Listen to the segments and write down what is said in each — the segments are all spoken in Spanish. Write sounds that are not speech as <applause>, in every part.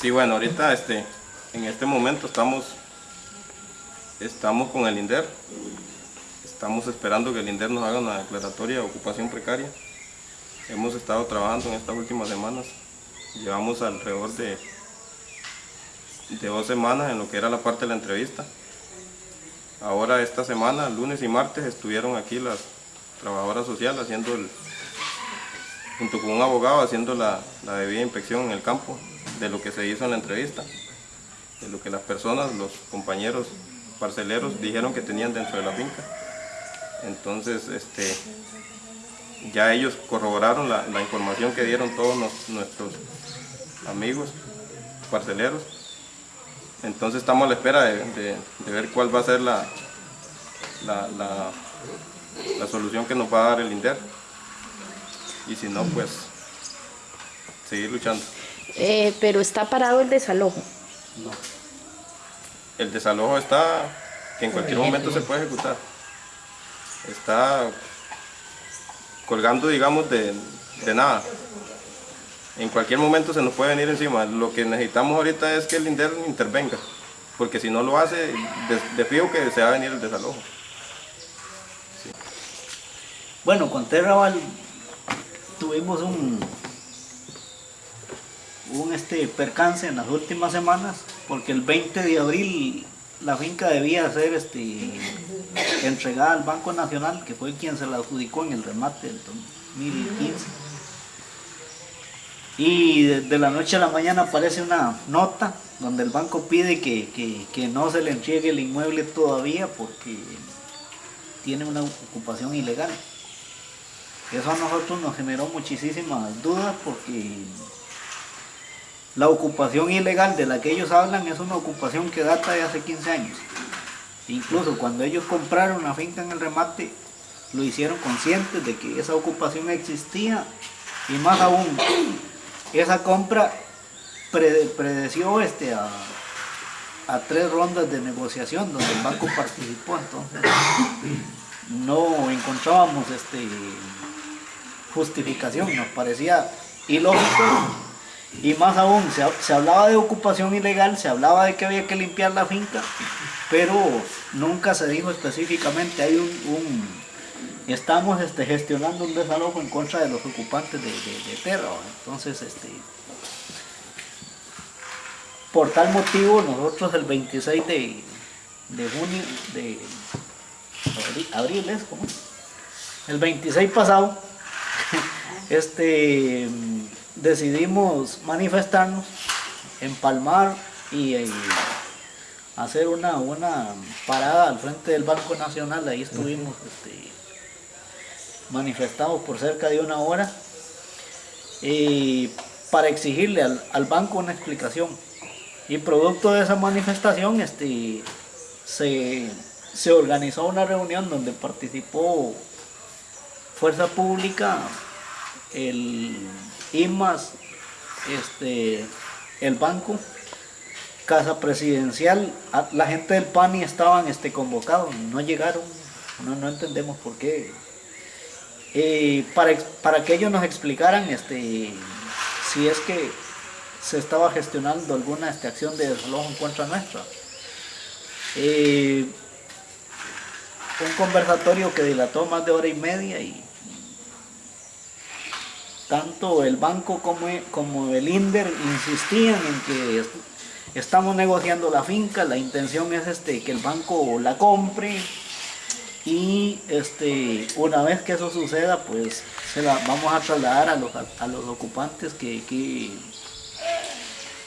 Sí, bueno, ahorita este, en este momento estamos, estamos con el INDER. Estamos esperando que el INDER nos haga una declaratoria de ocupación precaria. Hemos estado trabajando en estas últimas semanas. Llevamos alrededor de, de dos semanas en lo que era la parte de la entrevista. Ahora esta semana, lunes y martes, estuvieron aquí las trabajadoras sociales haciendo el, junto con un abogado haciendo la, la debida inspección en el campo de lo que se hizo en la entrevista, de lo que las personas, los compañeros parceleros dijeron que tenían dentro de la finca. Entonces, este, ya ellos corroboraron la, información que dieron todos nuestros amigos parceleros. Entonces estamos a la espera de ver cuál va a ser la, la, la- la solución que nos va a dar el INDER. Y si no, pues seguir luchando. Eh, pero está parado el desalojo. El desalojo está, que en cualquier momento se puede ejecutar. Está colgando, digamos, de, de nada. En cualquier momento se nos puede venir encima. Lo que necesitamos ahorita es que el INDER intervenga, porque si no lo hace, de, de fijo que se va a venir el desalojo. Bueno, con Terraval tuvimos un, un este, percance en las últimas semanas, porque el 20 de abril la finca debía ser este, entregada al Banco Nacional, que fue quien se la adjudicó en el remate del 2015. Y de, de la noche a la mañana aparece una nota donde el banco pide que, que- que no se le entregue el inmueble todavía porque tiene una ocupación ilegal. Eso a nosotros nos generó muchísimas dudas porque la ocupación ilegal de la que ellos hablan es una ocupación que data de hace 15 años. Incluso cuando ellos compraron la finca en el remate, lo hicieron conscientes de que esa ocupación existía y más aún, esa compra pre- predeció este, a, a tres rondas de negociación donde el banco participó, entonces no encontrábamos este, justificación, nos parecía ilógico y más aún, se, se hablaba de ocupación ilegal, se hablaba de que había que limpiar la finca, pero nunca se dijo específicamente, hay un, un- estamos este, gestionando un desalojo en contra de los ocupantes de, de, de entonces este, por tal motivo nosotros el 26 de, de junio, de abril, abril es como, el 26 pasado, <laughs> este, decidimos manifestarnos, empalmar y, eh, hacer una, una parada al frente del Banco Nacional, ahí estuvimos este, manifestados por cerca de una hora y para exigirle al, al banco una explicación. Y producto de esa manifestación este, se, se organizó una reunión donde participó Fuerza Pública, el IMAS, este, el banco, Casa Presidencial, la gente del PANI estaban este, convocados, no llegaron, no, entendemos por qué. Para, para que ellos nos explicaran este, si es que se estaba gestionando alguna este, acción de desalojo en contra nuestra. Un conversatorio que dilató más de hora y media y tanto el banco como, como el INDER insistían en que est- estamos negociando la finca, la intención es este, que el banco la compre y este, una vez que eso suceda pues se la vamos a trasladar a los, a los ocupantes que, que,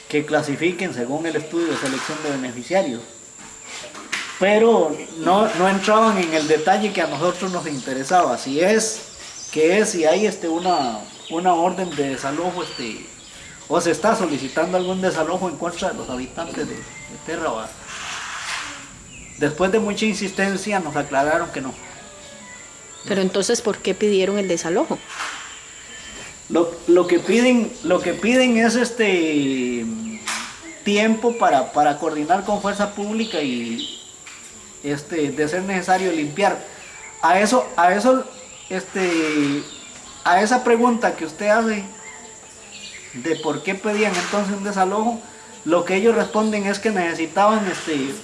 que clasifiquen según el estudio de selección de beneficiarios. Pero no, no entraban en el detalle que a nosotros nos interesaba, si es, que es, si hay este, una, una orden de desalojo, este, o se está solicitando algún desalojo en contra de los habitantes de, de Terra. Después de mucha insistencia nos aclararon que no. Pero entonces, ¿por qué pidieron el desalojo? Lo, lo que piden, lo que piden es este tiempo para, para coordinar con fuerza pública y este, de ser necesario limpiar. A eso, a eso, este, a esa pregunta que usted hace de por qué pedían entonces un desalojo, lo que ellos responden es que necesitaban este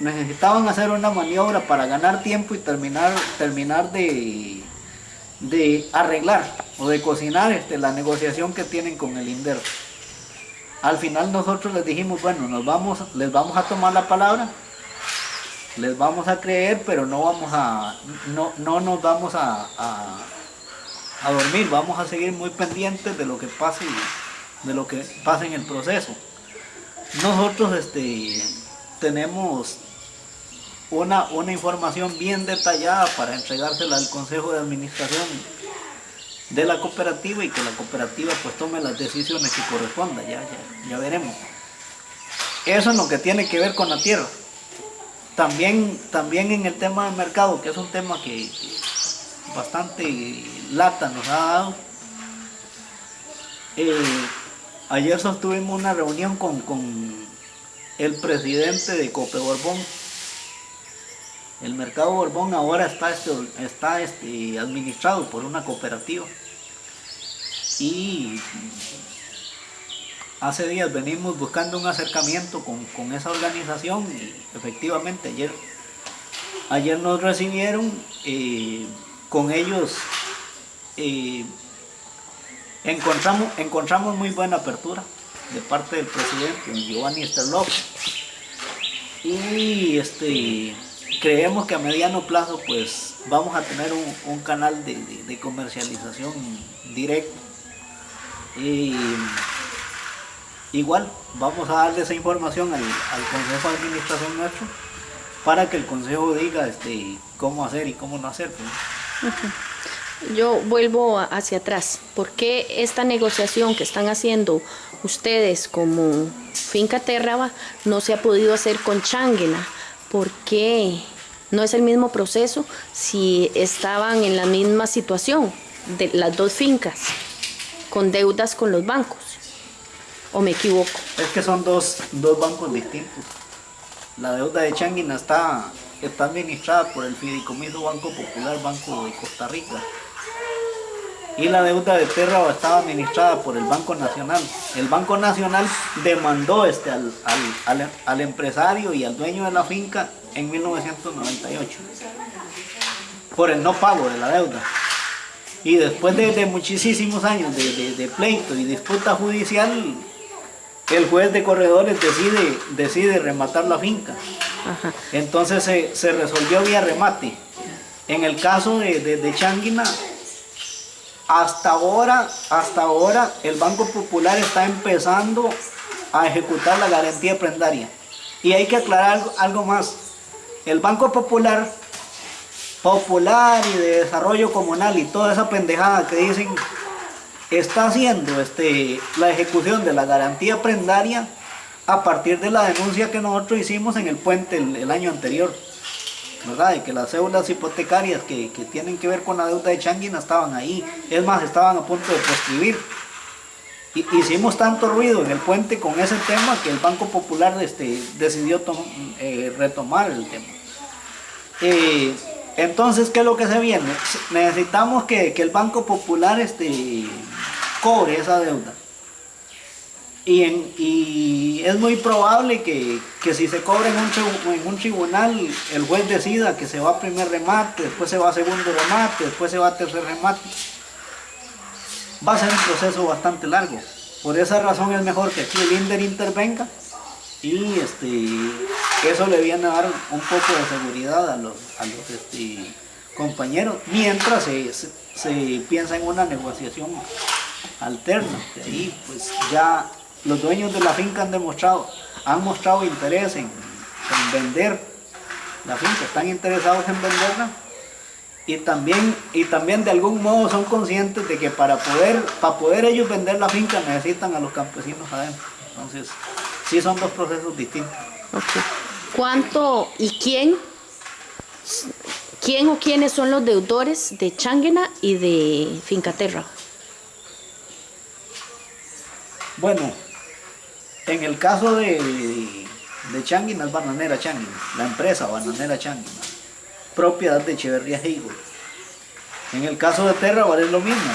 necesitaban hacer una maniobra para ganar tiempo y terminar terminar de, de arreglar o de cocinar este, la negociación que tienen con el INDER. Al final nosotros les dijimos, bueno, nos vamos, les vamos a tomar la palabra, les vamos a creer, pero no vamos a, no, no nos vamos a, a, a dormir, vamos a seguir muy pendientes de lo que pase, de lo que pase en el proceso. Nosotros este, tenemos una, una información bien detallada para entregársela al Consejo de Administración de la cooperativa y que la cooperativa pues tome las decisiones que correspondan, ya, ya, ya veremos. Eso es lo que tiene que ver con la tierra. También, también en el tema del mercado, que es un tema que bastante lata nos ha dado. Eh, ayer sostuvimos una reunión con, con el presidente de Cope Borbón. El mercado Borbón ahora está, este, está este, administrado por una cooperativa. Y hace días venimos buscando un acercamiento con, con esa organización y efectivamente ayer, ayer nos recibieron, eh, con ellos eh, encontramos, encontramos muy buena apertura de parte del presidente Giovanni Sterloff y este creemos que a mediano plazo pues vamos a tener un, canal de, comercialización directo y igual vamos a darle esa información al, al consejo de administración nuestro para que el consejo diga este cómo hacer y cómo no hacer pues. Yo vuelvo hacia atrás. ¿Por qué esta negociación que están haciendo ustedes como Finca Terraba no se ha podido hacer con Changuena? ¿Por qué no es el mismo proceso si estaban en la misma situación de las dos fincas con deudas con los bancos? ¿O me equivoco? Es que son dos, dos bancos distintos. La deuda de Changuina está, está administrada por el Fideicomiso Banco Popular Banco de Costa Rica y la deuda de Terra estaba administrada por el Banco Nacional. El Banco Nacional demandó este al, al, al, al, empresario y al dueño de la finca en 1998 por el no pago de la deuda. Y después de, muchísimos años de, de, de, pleito y disputa judicial, el juez de corredores decide, decide rematar la finca. Ajá. Entonces se, se, resolvió vía remate. En el caso de, de Changuina, hasta ahora, hasta ahora el Banco Popular está empezando a ejecutar la garantía prendaria. Y hay que aclarar algo, algo más. El Banco Popular, Popular y de Desarrollo Comunal y toda esa pendejada que dicen, está haciendo este, la ejecución de la garantía prendaria a partir de la denuncia que nosotros hicimos en el puente el, año anterior. ¿verdad? De que las cédulas hipotecarias que, que, tienen que ver con la deuda de Changuina estaban ahí. Es más, estaban a punto de proscribir. Y, hicimos tanto ruido en el puente con ese tema que el Banco Popular este, decidió eh, retomar el tema. Eh, entonces, ¿qué es lo que se viene? Necesitamos que, que el Banco Popular este, cobre esa deuda. Y, es muy probable que, que si se un, en un, tribunal, el juez decida que se va a primer remate, después se va a segundo remate, después se va a tercer remate. Va a ser un proceso bastante largo. Por esa razón es mejor que aquí el INDER intervenga y este, eso le viene a dar un poco de seguridad a los, a los este, compañeros, mientras se, se, se piensa en una negociación alterna. De ahí pues ya los dueños de la finca han demostrado, han mostrado interés en, en, vender la finca, están interesados en venderla y también, y también de algún modo son conscientes de que para poder, para poder ellos vender la finca necesitan a los campesinos adentro. Entonces, sí son dos procesos distintos. ¿Cuánto y quién, quién o quiénes son los deudores de Changuena y de Fincaterra? Bueno, en el caso de, de Changuina es Bananera Changuina, la empresa Bananera Changuina, propiedad de Echeverría Heigo. En el caso de Terra es lo mismo.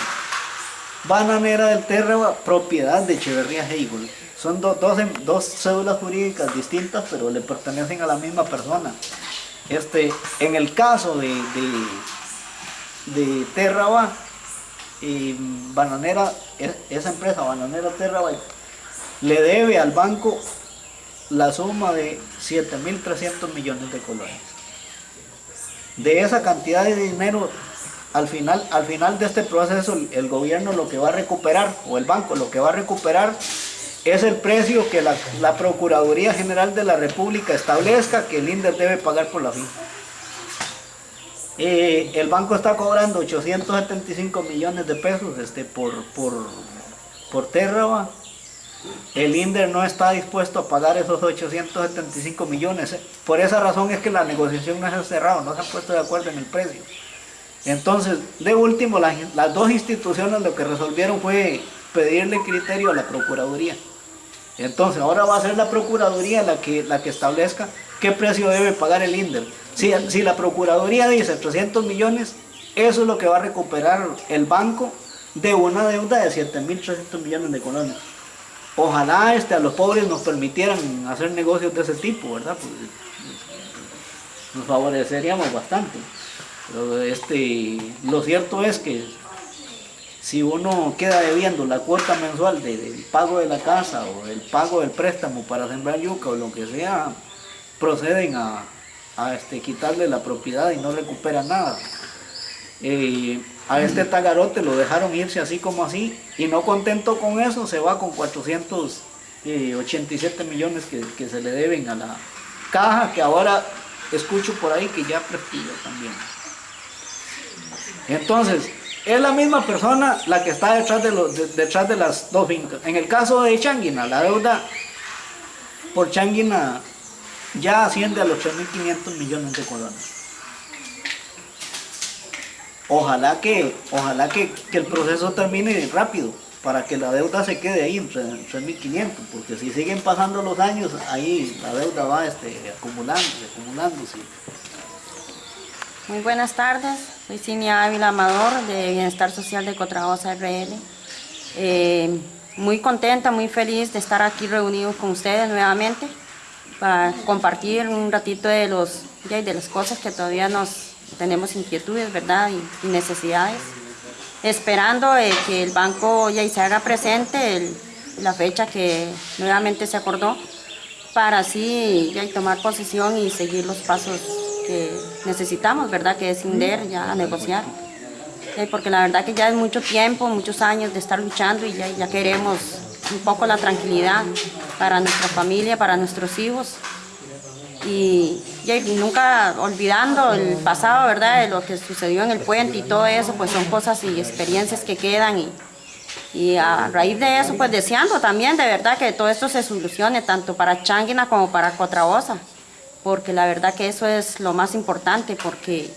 bananera del Terra, propiedad de Echeverría Hegel. Son do- dos, em- dos cédulas jurídicas distintas, pero le pertenecen a la misma persona. Este, en el caso de, de, de Terraba, y Bananera, e- esa empresa, Bananera Terraba, le debe al banco la suma de 7.300 millones de colones. De esa cantidad de dinero, al final, al final de este proceso, el, gobierno lo que va a recuperar, o el banco lo que va a recuperar, es el precio que la, la Procuraduría General de la República establezca que el INDER debe pagar por la finca. Eh, el banco está cobrando 875 millones de pesos este, por, por, por Terraba. El INDER no está dispuesto a pagar esos 875 millones. Por esa razón es que la negociación no se ha cerrado, no se han puesto de acuerdo en el precio. Entonces, de último, las, las dos instituciones lo que resolvieron fue pedirle criterio a la Procuraduría. Entonces, ahora va a ser la Procuraduría la que, la que establezca qué precio debe pagar el INDER. Si, la Procuraduría dice 300 millones, eso es lo que va a recuperar el banco de una deuda de 7.300 millones de colones. Ojalá este, a los pobres nos permitieran hacer negocios de ese tipo, ¿verdad? Pues, nos favoreceríamos bastante. Pero este, lo cierto es que si uno queda debiendo la cuota mensual de- del pago de la casa o el pago del préstamo para sembrar yuca o lo que sea, proceden a, a, este, quitarle la propiedad y no recuperan nada. Eh, a este tagarote lo dejaron irse así como así y no contento con eso se va con 487 millones que, que se le deben a la caja que ahora escucho por ahí que ya prestigio también. Entonces, es la misma persona la que está detrás de, las dos fincas. En el caso de Changuina, la deuda por Changuina ya asciende a los 3.500 millones de colones. Ojalá que, ojalá que el proceso termine rápido para que la deuda se quede ahí en 3.500, porque si siguen pasando los años, ahí la deuda va este, acumulándose, acumulándose. Muy buenas tardes, soy Cinia Ávila Amador de Bienestar Social de Cotraosa RL. Eh, muy contenta, muy feliz de estar aquí reunidos con ustedes nuevamente para compartir un ratito de, los, de las cosas que todavía nos tenemos inquietudes, ¿verdad? Y, y necesidades. Esperando eh, que el banco ya se haga presente el- la fecha que nuevamente se acordó para así ya tomar posesión y seguir los pasos que necesitamos, ¿verdad? Que es INDER ya a negociar. Eh, Porque la verdad que ya es mucho tiempo, muchos años de estar luchando y ya, queremos un poco la tranquilidad para nuestra familia, para nuestros hijos. Y, nunca olvidando el pasado, ¿verdad? De lo que sucedió en el puente y todo eso, pues son cosas y experiencias que quedan y, y a raíz de eso, pues deseando también de verdad que todo esto se solucione, tanto para Changuina como para Cotraosa, porque la verdad que eso es lo más importante, porque,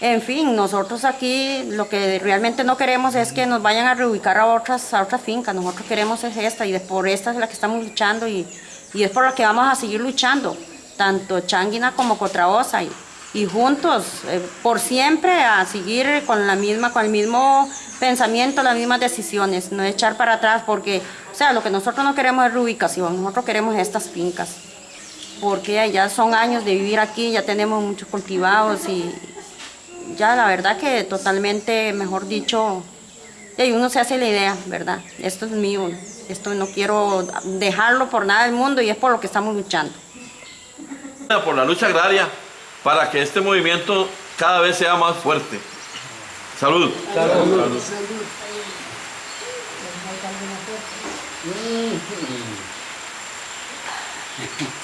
en fin, nosotros aquí lo que realmente no queremos es que nos vayan a reubicar a otras, a otras fincas, nosotros queremos es esta y por esta es la que estamos luchando y, y es por la que vamos a seguir luchando, tanto Changuina como Cotraosa y, y juntos, eh, por siempre, a seguir con la misma, con el mismo pensamiento, las mismas decisiones, no echar para atrás, porque, o sea, lo que nosotros no queremos es reubicación, nosotros queremos estas fincas, porque ya son años de vivir aquí, ya tenemos muchos cultivados y ya la verdad que totalmente, mejor dicho, y uno se hace la idea, ¿verdad? Esto es mío, esto no quiero dejarlo por nada del mundo y es por lo que estamos luchando. por la lucha agraria para que este movimiento cada vez sea más fuerte. Salud. Salud. <laughs>